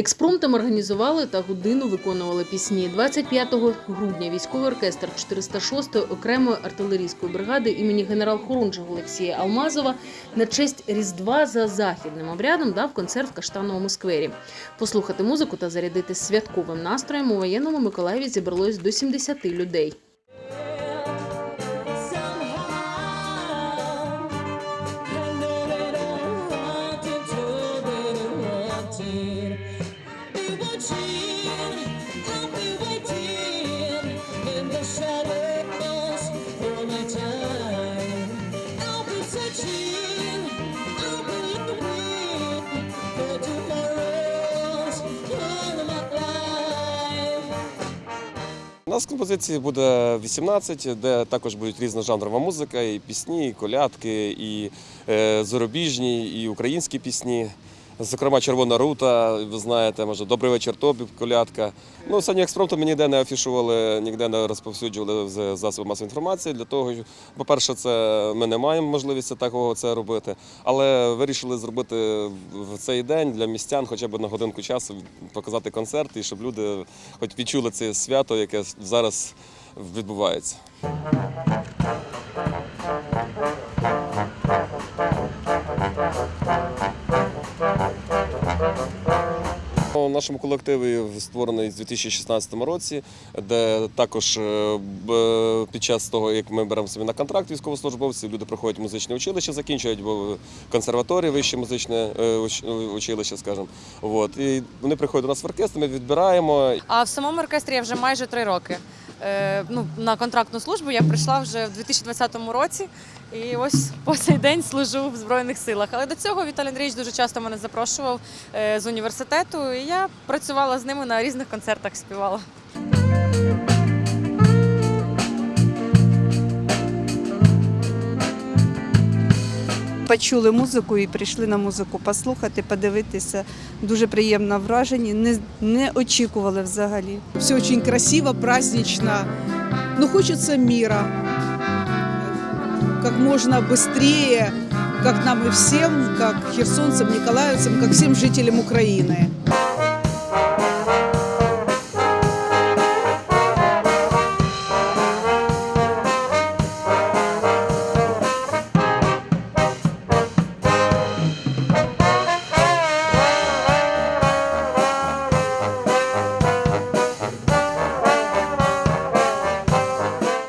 Експромтом організували та годину виконували пісні. 25 грудня військовий оркестр 406-ї окремої артилерійської бригади імені генерал-хорунжого Олексія Алмазова на честь Різдва за західним обрядом дав концерт в Каштановому сквері. Послухати музику та зарядити святковим настроєм у воєнному Миколаєві зібралось до 70 людей. У нас композиції буде 18, де також будуть різножанрова музика, і пісні, і колядки, і е, зарубіжні, і українські пісні. Зокрема, червона рута, ви знаєте, може, добрий вечір тобі, колядка. Ну, самі експромту ми ніде не афішували, ніде не розповсюджували з засобів масової інформації. Для того, по-перше, це ми не маємо можливості такого це робити, але вирішили зробити в цей день для містян хоча б на годинку часу показати концерт, і щоб люди хоч відчули це свято, яке зараз відбувається. У нашому колективі створений з 2016 році, де також е, під час того, як ми беремо собі на контракт військовослужбовців, люди проходять музичне училище, закінчують консерваторії, вище музичне е, уч- училище, скажімо. От. І вони приходять до нас в оркестр, ми відбираємо А в самому оркестрі я вже майже три роки. Е, ну, на контрактну службу я прийшла вже в 2020 році і ось по цей день служу в Збройних силах. Але до цього Віталій Андрійович дуже часто мене запрошував е, з університету, і я працювала з ними на різних концертах, співала. Почули музику і прийшли на музику послухати, подивитися. Дуже приємно вражені, не, не очікували взагалі. Все дуже красиво, празднично. Но хочеться міра. Як можна швидше, як нам і всім, як херсонцям, ніколаївцям, як всім жителям Украины.